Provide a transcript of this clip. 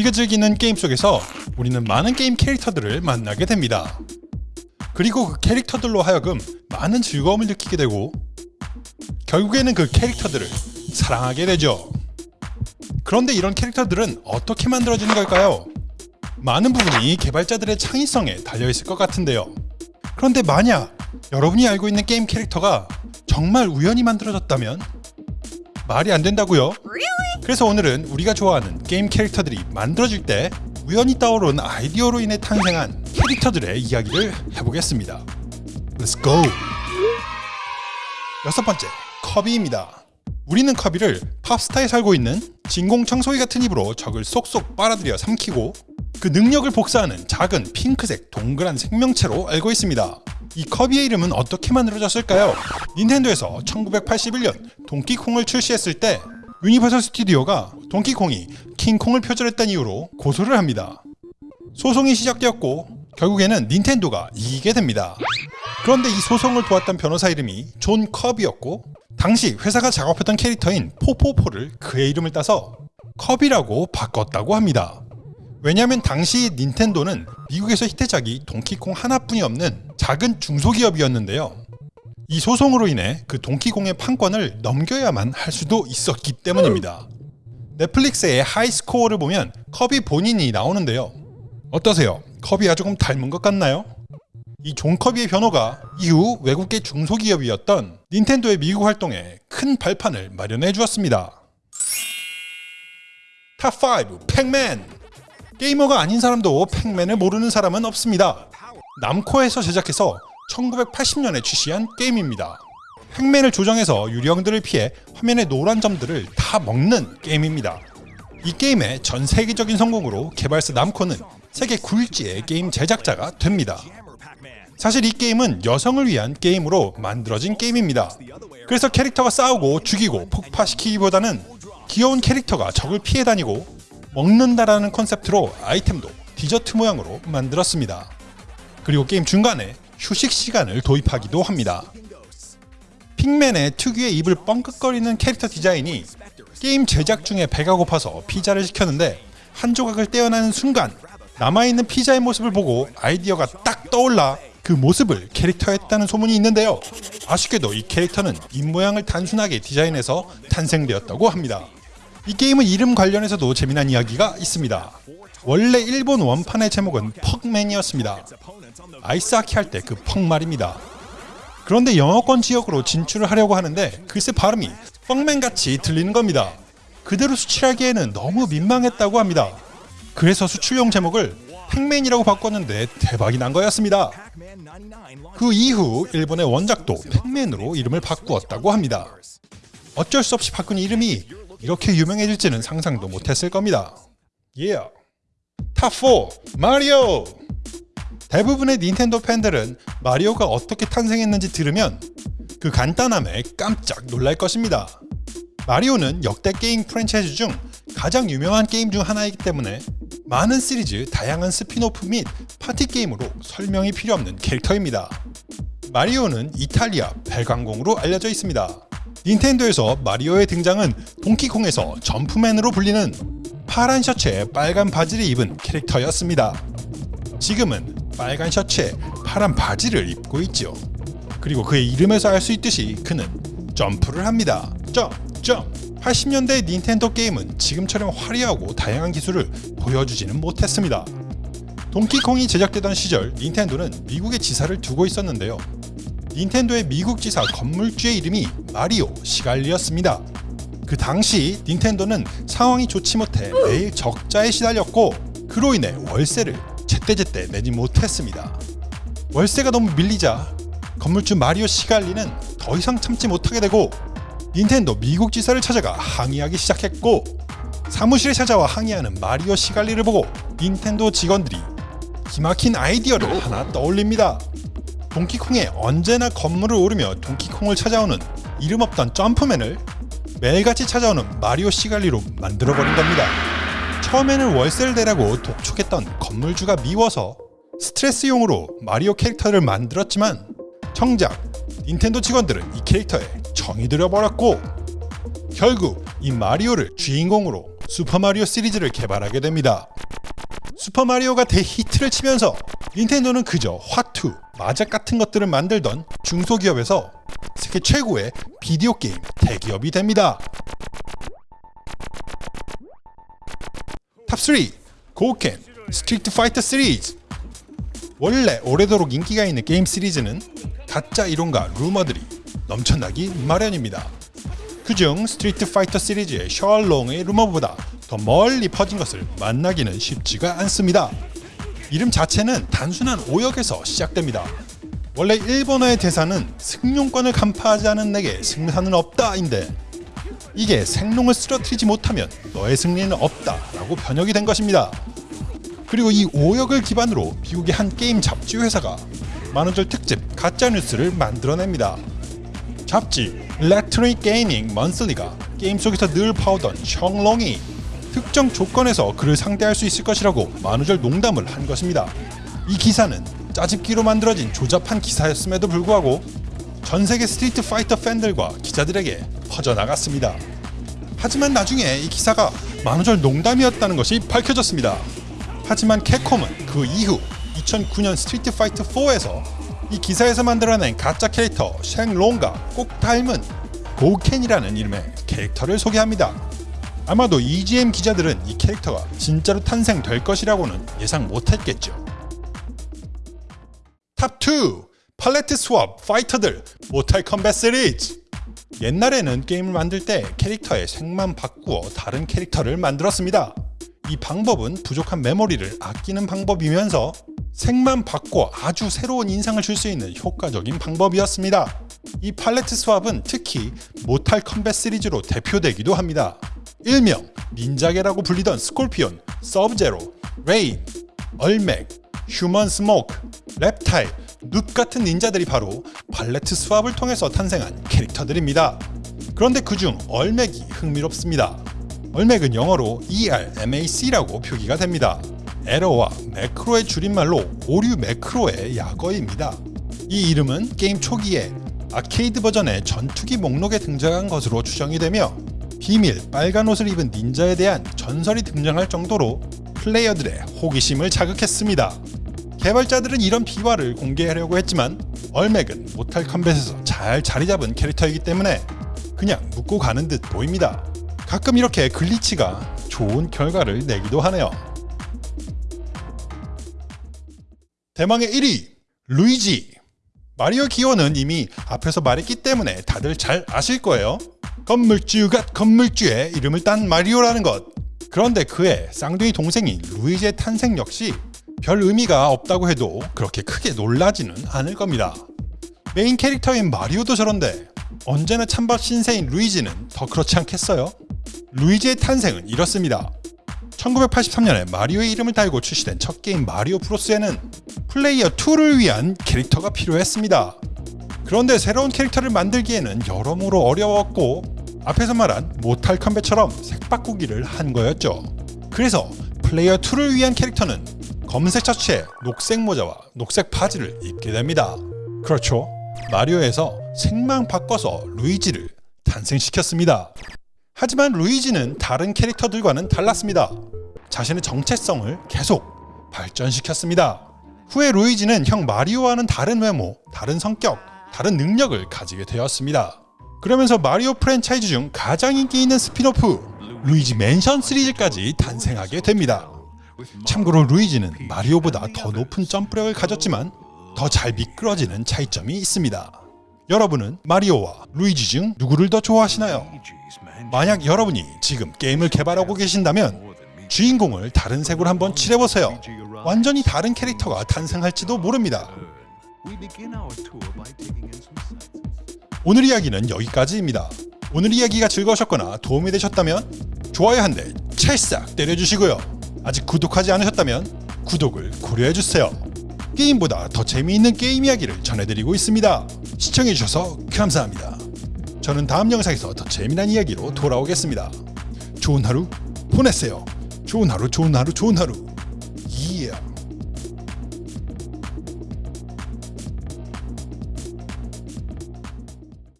우리가 즐기는 게임 속에서 우리는 많은 게임 캐릭터들을 만나게 됩니다. 그리고 그 캐릭터들로 하여금 많은 즐거움을 느끼게 되고 결국에는 그 캐릭터들을 사랑하게 되죠. 그런데 이런 캐릭터들은 어떻게 만들어지는 걸까요? 많은 부분이 개발자들의 창의성에 달려있을 것 같은데요. 그런데 만약 여러분이 알고 있는 게임 캐릭터가 정말 우연히 만들어졌다면 말이 안 된다고요? 그래서 오늘은 우리가 좋아하는 게임 캐릭터들이 만들어질 때 우연히 떠오른 아이디어로 인해 탄생한 캐릭터들의 이야기를 해보겠습니다. Let's go! 여섯 번째, 커비입니다. 우리는 커비를 팝스타에 살고 있는 진공 청소기 같은 입으로 적을 쏙쏙 빨아들여 삼키고 그 능력을 복사하는 작은 핑크색 동그란 생명체로 알고 있습니다. 이 커비의 이름은 어떻게 만들어졌을까요? 닌텐도에서 1981년 동키콩을 출시했을 때 유니버설 스튜디오가 동키콩이 킹콩을 표절했다는 이유로 고소를 합니다. 소송이 시작되었고 결국에는 닌텐도가 이기게 됩니다. 그런데 이 소송을 도왔던 변호사 이름이 존 커비였고 당시 회사가 작업했던 캐릭터인 포포포를 그의 이름을 따서 커비라고 바꿨다고 합니다. 왜냐하면 당시 닌텐도는 미국에서 히트작이 동키콩 하나뿐이 없는 작은 중소기업이었는데요. 이 소송으로 인해 그 동키콩의 판권을 넘겨야만 할 수도 있었기 때문입니다. 넷플릭스의 하이스코어를 보면 커비 본인이 나오는데요. 어떠세요? 커비와 조금 닮은 것 같나요? 이 존 커비의 변호가 이후 외국계 중소기업이었던 닌텐도의 미국 활동에 큰 발판을 마련해 주었습니다. 탑5 팩맨 게이머가 아닌 사람도 팩맨을 모르는 사람은 없습니다. 남코에서 제작해서 1980년에 출시한 게임입니다. 팩맨을 조정해서 유령들을 피해 화면의 노란 점들을 다 먹는 게임입니다. 이 게임의 전 세계적인 성공으로 개발사 남코는 세계 굴지의 게임 제작자가 됩니다. 사실 이 게임은 여성을 위한 게임으로 만들어진 게임입니다. 그래서 캐릭터가 싸우고 죽이고 폭파시키기보다는 귀여운 캐릭터가 적을 피해 다니고 먹는다라는 컨셉트로 아이템도 디저트 모양으로 만들었습니다. 그리고 게임 중간에 휴식 시간을 도입하기도 합니다. 팩맨의 특유의 입을 뻥끗거리는 캐릭터 디자인이 게임 제작 중에 배가 고파서 피자를 시켰는데 한 조각을 떼어나는 순간 남아있는 피자의 모습을 보고 아이디어가 딱 떠올라 그 모습을 캐릭터화했다는 소문이 있는데요. 아쉽게도 이 캐릭터는 입모양을 단순하게 디자인해서 탄생되었다고 합니다. 이 게임은 이름 관련해서도 재미난 이야기가 있습니다. 원래 일본 원판의 제목은 퍽맨이었습니다. 아이스하키 할 때 그 퍽 말입니다. 그런데 영어권 지역으로 진출을 하려고 하는데 글쎄 발음이 퍽맨같이 들리는 겁니다. 그대로 수출하기에는 너무 민망했다고 합니다. 그래서 수출용 제목을 팩맨이라고 바꿨는데 대박이 난 거였습니다. 그 이후 일본의 원작도 팩맨으로 이름을 바꾸었다고 합니다. 어쩔 수 없이 바꾼 이름이 이렇게 유명해질지는 상상도 못했을 겁니다. Yeah. 탑4 마리오 대부분의 닌텐도 팬들은 마리오가 어떻게 탄생했는지 들으면 그 간단함에 깜짝 놀랄 것입니다. 마리오는 역대 게임 프랜차이즈 중 가장 유명한 게임 중 하나이기 때문에 많은 시리즈, 다양한 스핀오프 및 파티 게임으로 설명이 필요 없는 캐릭터입니다. 마리오는 이탈리아 벨강공으로 알려져 있습니다. 닌텐도에서 마리오의 등장은 동키콩에서 점프맨으로 불리는 파란 셔츠에 빨간 바지를 입은 캐릭터였습니다. 지금은 빨간 셔츠에 파란 바지를 입고 있죠. 그리고 그의 이름에서 알 수 있듯이 그는 점프를 합니다. 점, 점. 80년대 닌텐도 게임은 지금처럼 화려하고 다양한 기술을 보여주지는 못했습니다. 동키콩이 제작되던 시절 닌텐도는 미국에 지사를 두고 있었는데요. 닌텐도의 미국 지사 건물주의 이름이 마리오 시갈리였습니다. 그 당시 닌텐도는 상황이 좋지 못해 매일 적자에 시달렸고 그로 인해 월세를 제때제때 내지 못했습니다. 월세가 너무 밀리자 건물주 마리오 시갈리는 더 이상 참지 못하게 되고 닌텐도 미국 지사를 찾아가 항의하기 시작했고 사무실에 찾아와 항의하는 마리오 시갈리를 보고 닌텐도 직원들이 기막힌 아이디어를 하나 떠올립니다. 동키콩에 언제나 건물을 오르며 동키콩을 찾아오는 이름 없던 점프맨을 매일같이 찾아오는 마리오 시갈리로 만들어버린 겁니다. 처음에는 월세를 내라고 독촉했던 건물주가 미워서 스트레스용으로 마리오 캐릭터를 만들었지만 정작 닌텐도 직원들은 이 캐릭터에 정이 들어버렸고 결국 이 마리오를 주인공으로 슈퍼마리오 시리즈를 개발하게 됩니다. 슈퍼마리오가 대히트를 치면서 닌텐도는 그저 화투, 마작 같은 것들을 만들던 중소기업에서 세계 최고의 비디오 게임 대기업이 됩니다. 탑3 고켄 스트리트 파이터 시리즈 원래 오래도록 인기가 있는 게임 시리즈는 가짜 이론과 루머들이 넘쳐나기 마련입니다. 그중 스트리트 파이터 시리즈의 셩롱의 루머보다 더 멀리 퍼진 것을 만나기는 쉽지가 않습니다. 이름 자체는 단순한 오역에서 시작됩니다. 원래 일본어의 대사는 승룡권을 간파하지 않은 내게 승산은 없다인데 이게 셩롱을 쓰러뜨리지 못하면 너의 승리는 없다 라고 번역이 된 것입니다. 그리고 이 오역을 기반으로 미국의 한 게임 잡지 회사가 만우절 특집 가짜뉴스를 만들어냅니다. 잡지 Electronic Gaming Monthly가 게임 속에서 늘 나오던 셩롱이 특정 조건에서 그를 상대할 수 있을 것이라고 만우절 농담을 한 것입니다. 이 기사는 짜집기로 만들어진 조잡한 기사였음에도 불구하고 전 세계 스트리트 파이터 팬들과 기자들에게 퍼져나갔습니다. 하지만 나중에 이 기사가 만우절 농담이었다는 것이 밝혀졌습니다. 하지만 캡콤은 그 이후 2009년 스트리트 파이터 4에서 이 기사에서 만들어낸 가짜 캐릭터 셩롱과 꼭 닮은 고켄이라는 이름의 캐릭터를 소개합니다. 아마도 EGM 기자들은 이 캐릭터가 진짜로 탄생될 것이라고는 예상 못했겠죠. 탑2 palette swap 파이터들 모탈 컴뱃 시리즈 옛날에는 게임을 만들 때 캐릭터의 색만 바꾸어 다른 캐릭터를 만들었습니다. 이 방법은 부족한 메모리를 아끼는 방법이면서 색만 바꿔 아주 새로운 인상을 줄 수 있는 효과적인 방법이었습니다. 이 palette swap은 특히 모탈 컴뱃 시리즈로 대표되기도 합니다. 일명 닌자계라고 불리던 스콜피온, 서브제로, 레인, 얼맥, 휴먼 스모크, 랩타일, 눕 같은 닌자들이 바로 palette swap을 통해서 탄생한 캐릭터들입니다. 그런데 그중 얼맥이 흥미롭습니다. 얼맥은 영어로 ERMAC라고 표기가 됩니다. 에러와 매크로의 줄임말로 오류 매크로의 약어입니다. 이 이름은 게임 초기에 아케이드 버전의 전투기 목록에 등장한 것으로 추정이 되며 비밀 빨간 옷을 입은 닌자에 대한 전설이 등장할 정도로 플레이어들의 호기심을 자극했습니다. 개발자들은 이런 비화를 공개하려고 했지만 얼맥은 모탈 컴뱃에서 잘 자리 잡은 캐릭터이기 때문에 그냥 묻고 가는 듯 보입니다. 가끔 이렇게 글리치가 좋은 결과를 내기도 하네요. 대망의 1위 루이지 마리오 기어는 이미 앞에서 말했기 때문에 다들 잘 아실 거예요. 건물주가 건물주의 이름을 딴 마리오라는 것. 그런데 그의 쌍둥이 동생인 루이지의 탄생 역시 별 의미가 없다고 해도 그렇게 크게 놀라지는 않을 겁니다. 메인 캐릭터인 마리오도 저런데 언제나 찬밥 신세인 루이지는 더 그렇지 않겠어요? 루이지의 탄생은 이렇습니다. 1983년에 마리오의 이름을 달고 출시된 첫 게임 마리오 브로스에는 플레이어 2를 위한 캐릭터가 필요했습니다. 그런데 새로운 캐릭터를 만들기에는 여러모로 어려웠고 앞에서 말한 모탈 컴뱃처럼 색 바꾸기를 한 거였죠. 그래서 플레이어 2를 위한 캐릭터는 검은색 셔츠에 녹색 모자와 녹색 바지를 입게 됩니다. 그렇죠. 마리오에서 색만 바꿔서 루이지를 탄생시켰습니다. 하지만 루이지는 다른 캐릭터들과는 달랐습니다. 자신의 정체성을 계속 발전시켰습니다. 후에 루이지는 형 마리오와는 다른 외모, 다른 성격, 다른 능력을 가지게 되었습니다. 그러면서 마리오 프랜차이즈 중 가장 인기 있는 스핀오프 루이지 맨션 시리즈까지 탄생하게 됩니다. 참고로 루이지는 마리오보다 더 높은 점프력을 가졌지만 더 잘 미끄러지는 차이점이 있습니다. 여러분은 마리오와 루이지 중 누구를 더 좋아하시나요? 만약 여러분이 지금 게임을 개발하고 계신다면 주인공을 다른 색으로 한번 칠해보세요. 완전히 다른 캐릭터가 탄생할지도 모릅니다. 오늘 이야기는 여기까지입니다. 오늘 이야기가 즐거우셨거나 도움이 되셨다면 좋아요 한 대 찰싹 때려주시고요. 아직 구독하지 않으셨다면 구독을 고려해주세요. 게임보다 더 재미있는 게임 이야기를 전해드리고 있습니다. 시청해주셔서 감사합니다. 저는 다음 영상에서 더 재미난 이야기로 돌아오겠습니다. 좋은 하루 보내세요. 좋은 하루 좋은 하루 좋은 하루